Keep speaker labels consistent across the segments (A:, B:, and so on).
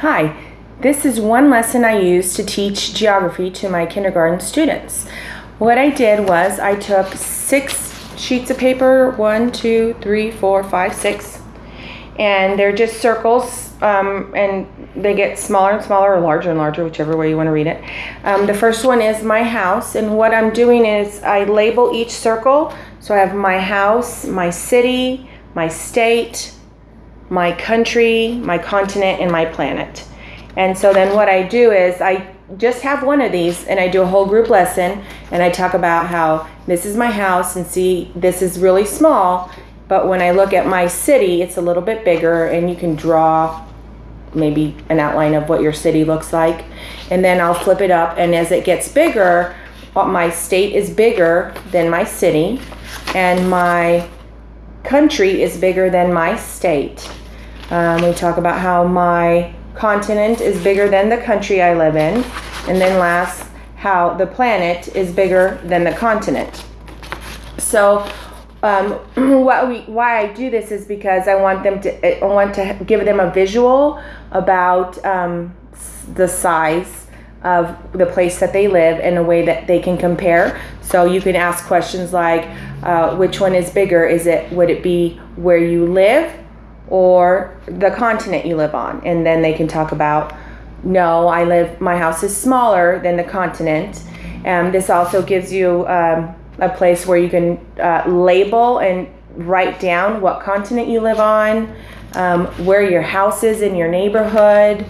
A: Hi, this is one lesson I use to teach geography to my kindergarten students. What I did was I took six sheets of paper, one, two, three, four, five, six, and they're just circles, um, and they get smaller and smaller or larger and larger, whichever way you want to read it. Um, the first one is my house, and what I'm doing is I label each circle. So I have my house, my city, my state, my country, my continent, and my planet. And so then what I do is I just have one of these and I do a whole group lesson and I talk about how this is my house and see this is really small, but when I look at my city, it's a little bit bigger and you can draw maybe an outline of what your city looks like. And then I'll flip it up and as it gets bigger, my state is bigger than my city and my country is bigger than my state. Um, we talk about how my continent is bigger than the country I live in. And then last, how the planet is bigger than the continent. So um, what we, why I do this is because I want them to, I want to give them a visual about um, the size of the place that they live in a way that they can compare. So you can ask questions like, uh, which one is bigger? Is it, would it be where you live or the continent you live on? And then they can talk about, no, I live, my house is smaller than the continent. Um, this also gives you um, a place where you can uh, label and write down what continent you live on, um, where your house is in your neighborhood,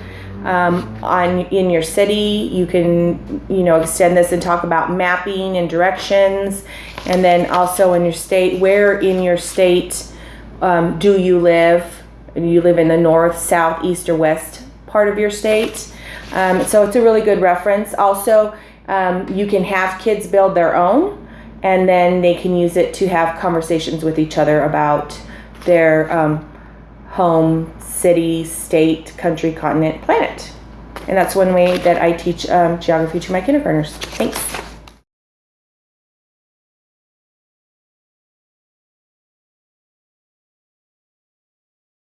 A: um, on in your city. You can you know extend this and talk about mapping and directions, and then also in your state. Where in your state um, do you live? You live in the north, south, east, or west part of your state. Um, so it's a really good reference. Also, um, you can have kids build their own, and then they can use it to have conversations with each other about their um, home, city, state, country, continent, planet. And that's one way that I teach um, geography to my kindergartners. Thanks.